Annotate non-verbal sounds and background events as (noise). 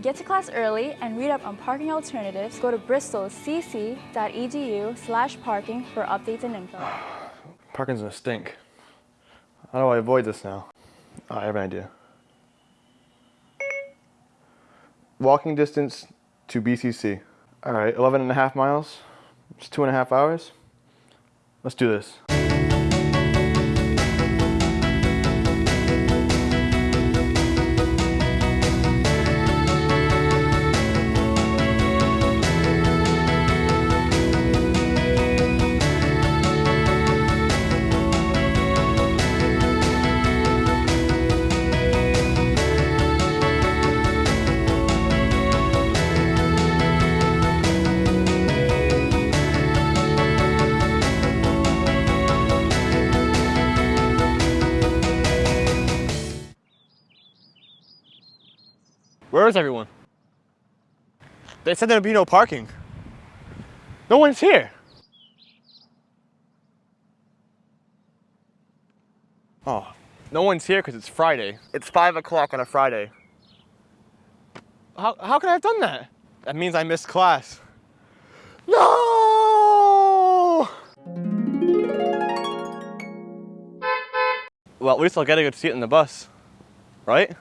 Get to class early and read up on parking alternatives. Go to bristolcc.edu slash parking for updates and info. (sighs) Parking's gonna stink. How do I avoid this now? Oh, I have an idea. Walking distance to BCC. All right, 11 and a half miles. It's two and a half hours. Let's do this. Where is everyone? They said there'd be no parking. No one's here. Oh, no one's here because it's Friday. It's five o'clock on a Friday. How, how could I have done that? That means I missed class. No! Well, at least I'll get a good seat in the bus, right?